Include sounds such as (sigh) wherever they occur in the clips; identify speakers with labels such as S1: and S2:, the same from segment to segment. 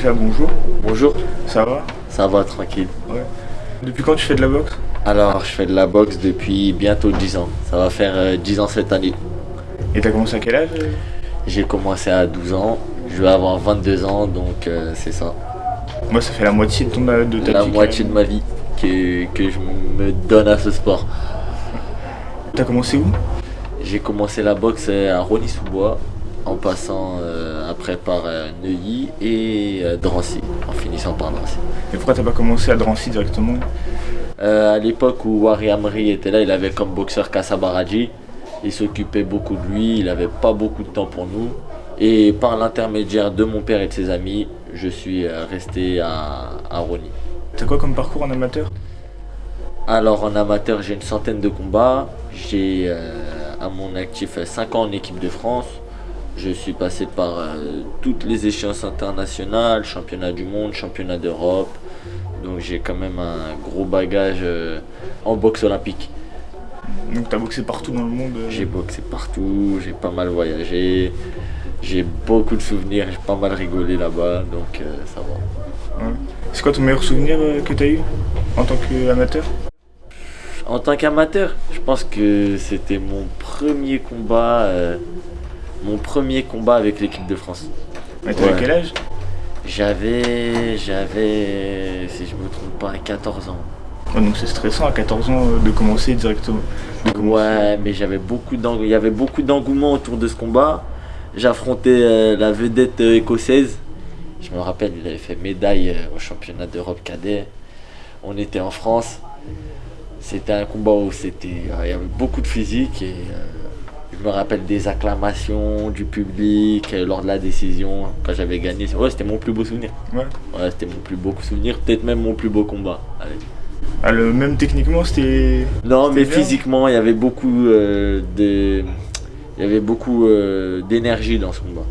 S1: déjà bonjour.
S2: Bonjour.
S1: Ça va?
S2: Ça va, tranquille.
S1: Ouais. Depuis quand tu fais de la boxe?
S2: Alors, je fais de la boxe depuis bientôt 10 ans. Ça va faire euh, 10 ans cette année.
S1: Et t'as commencé à quel âge? Euh
S2: J'ai commencé à 12 ans. Je vais avoir 22 ans, donc euh, c'est ça.
S1: Moi, ça fait la moitié de, ton, de ta
S2: La
S1: vie,
S2: moitié
S1: quand
S2: de ma vie que, que je me donne à ce sport.
S1: T'as commencé où?
S2: J'ai commencé la boxe euh, à Rony-sous-Bois, en passant euh, après par euh, Neuilly et euh, Drancy, en finissant par Drancy.
S1: Et pourquoi t'as pas commencé à Drancy directement?
S2: À l'époque où Wari Amri était là, il avait comme boxeur Kassa Baradji. Il s'occupait beaucoup de lui, il n'avait pas beaucoup de temps pour nous. Et par l'intermédiaire de mon père et de ses amis, je suis resté à, à Rony.
S1: T'as quoi comme parcours en amateur?
S2: Alors en amateur, j'ai une centaine de combats. J'ai à mon actif 5 ans en équipe de France. Je suis passé par euh, toutes les échéances internationales, championnat du monde, championnat d'Europe. Donc j'ai quand même un gros bagage euh, en boxe olympique.
S1: Donc t'as boxé partout dans le monde euh.
S2: J'ai boxé partout, j'ai pas mal voyagé, j'ai beaucoup de souvenirs, j'ai pas mal rigolé là-bas, donc ça va.
S1: Ouais. C'est quoi ton meilleur souvenir que t'as eu en tant qu'amateur?
S2: En tant qu'amateur, je pense que c'était mon premier combat, mon premier combat avec l'équipe de France.
S1: Mais t'avais
S2: Ouais.
S1: quel âge?
S2: J'avais, j'avais, si je me trompe pas, 14 ans.
S1: Ouais, Donc c'est stressant à 14 ans euh, de commencer directement. De commencer.
S2: Ouais, mais j'avais beaucoup d'eng- il y avait beaucoup d'engouement autour de ce combat. J'affrontais euh, la vedette euh, écossaise. Je me rappelle, il avait fait médaille euh, au championnat d'Europe cadet. On était en France. C'était un combat où c'était, il y avait beaucoup de physique et je me rappelle des acclamations du public euh, lors de la décision quand j'avais gagné. Ouais, c'était mon plus beau souvenir.
S1: Ouais.
S2: Ouais, c'était mon plus beau souvenir, peut-être même mon plus beau combat. Allez.
S1: Ah, le, même techniquement, c'était.
S2: Non, mais
S1: bien.
S2: physiquement, il y avait beaucoup euh, de, il y avait beaucoup euh, d'énergie dans ce combat.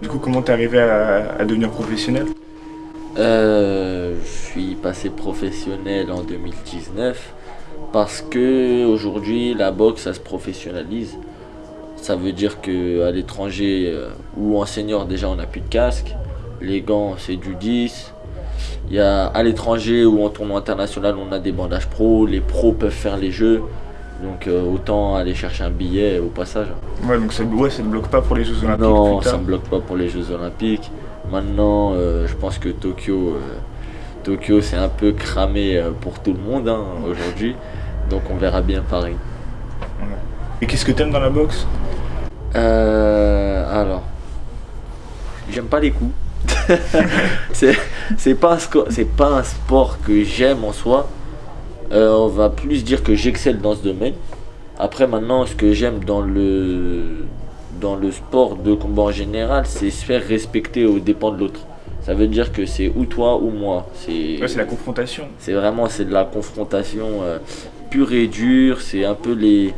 S1: Du coup, comment t'es arrivé à, à devenir professionnel?
S2: Euh, je suis passé professionnel en 2019 parce que aujourd'hui la boxe ça se professionnalise. Ça veut dire que à l'étranger euh, ou en senior déjà on n'a plus de casque, les gants c'est du 10. Il y a à l'étranger ou en tournoi international on a des bandages pro, les pros peuvent faire les jeux. Donc euh, autant aller chercher un billet au passage.
S1: Ouais, donc ça, ouais, ça ne bloque pas pour les Jeux Olympiques.
S2: Non,
S1: plus
S2: ça ne bloque pas pour les Jeux Olympiques. Maintenant, euh, je pense que Tokyo, euh, Tokyo c'est un peu cramé euh, pour tout le monde hein, aujourd'hui. Donc on verra bien Paris.
S1: Et qu'est-ce que t'aimes dans la boxe?
S2: Euh, alors, j'aime pas les coups. (laughs) c'est un pas un sport que j'aime en soi. Euh, on va plus dire que j'excelle dans ce domaine. Après, maintenant, ce que j'aime dans le, dans le sport de combat en général, c'est se faire respecter aux dépens de l'autre. Ça veut dire que c'est ou toi ou moi. C'est
S1: Ouais, la confrontation.
S2: c'est vraiment c'est de la confrontation euh, pure et dure. C'est un peu les,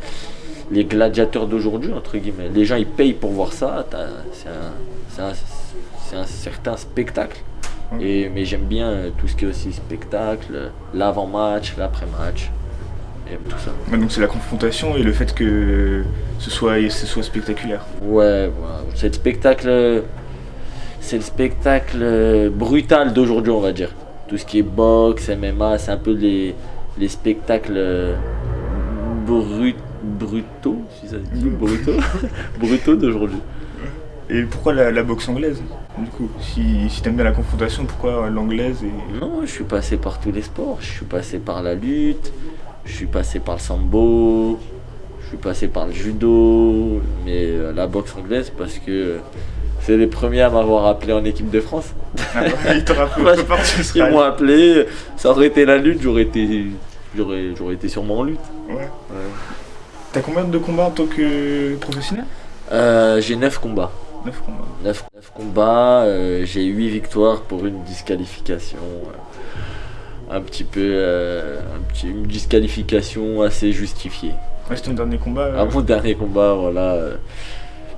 S2: les gladiateurs d'aujourd'hui, entre guillemets. Les gens, ils payent pour voir ça. C'est un, un, certain spectacle. Et, mais j'aime bien euh, tout ce qui est aussi spectacle, euh, l'avant-match, l'après-match. J'aime tout ça.
S1: Ouais, donc c'est la confrontation et le fait que ce soit, ce soit spectaculaire.
S2: Ouais, voilà. c'est le spectacle. C'est le spectacle euh, brutal d'aujourd'hui, on va dire. Tout ce qui est boxe, MMA, c'est un peu les, les spectacles euh, brut, brutaux, si ça se dit, brutaux, (laughs) brutaux d'aujourd'hui.
S1: Et pourquoi la, la boxe anglaise Du coup, si, si t'aimes bien la confrontation, pourquoi l'anglaise et...
S2: Non, je suis passé par tous les sports. Je suis passé par la lutte, je suis passé par le sambo, je suis passé par le judo, mais euh, la boxe anglaise parce que c'est les premiers à m'avoir appelé en équipe de France.
S1: Ah (laughs) ouais, autre part, tu
S2: Ils m'ont appelé, ça aurait été la lutte, j'aurais été, j'aurais, j'aurais été sûrement en lutte.
S1: Ouais. T'as combien de combats en tant que professionnel?
S2: Euh, j'ai 9 combats.
S1: 9 combats.
S2: 9, combats, euh, j'ai 8 victoires pour une disqualification. euh, un petit peu. un petit- une disqualification assez justifiée.
S1: Ouais, c'est ton dernier combat.
S2: À mon dernier combat, voilà.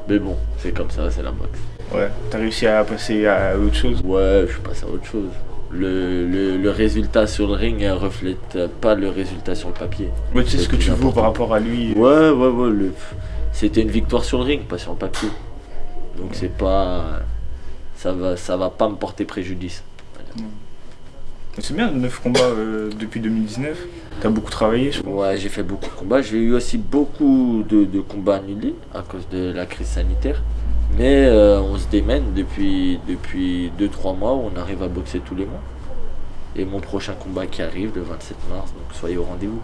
S2: mais bon, c'est comme ça, c'est la boxe.
S1: Ouais, t'as réussi à passer à autre chose?
S2: Ouais, je suis passé à autre chose. Le, le- le résultat sur le ring ne reflète pas le résultat sur le papier.
S1: Ouais, tu sais ce que tu par rapport à lui.
S2: Ouais, ouais, ouais. le- C'était une victoire sur le ring, pas sur le papier. Donc c'est pas. ça va, ça va pas me porter préjudice.
S1: C'est bien, 9 combats euh, depuis 2019. T'as beaucoup travaillé, je crois.
S2: Ouais, j'ai fait beaucoup de combats. J'ai eu aussi beaucoup de, de combats annulés à cause de la crise sanitaire. Mais euh, on se démène depuis, depuis 2-3 mois où on arrive à boxer tous les mois. Et mon prochain combat qui arrive le 27 mars, donc soyez au rendez-vous.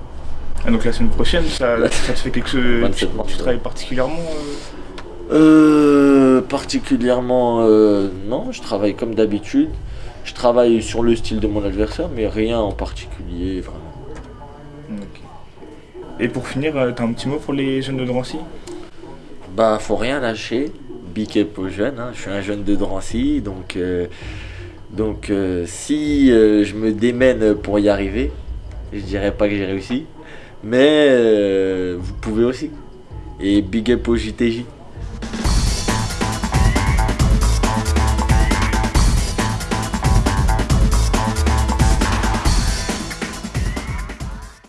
S1: Ah, donc la semaine prochaine, ça, ça te fait quelque chose.
S2: 27
S1: Tu,
S2: mars,
S1: tu travailles particulièrement euh,
S2: Euh, particulièrement, euh, non, je travaille comme d'habitude. Je travaille sur le style de mon adversaire, mais rien en particulier, vraiment.
S1: Et pour finir, t'as un petit mot pour les jeunes de Drancy?
S2: Bah, faut rien lâcher. Big up aux jeunes. Je suis un jeune de Drancy, donc, euh, donc euh, si euh, je me démène pour y arriver, je dirais pas que j'ai réussi, mais vous pouvez aussi. Et big up au JTJ.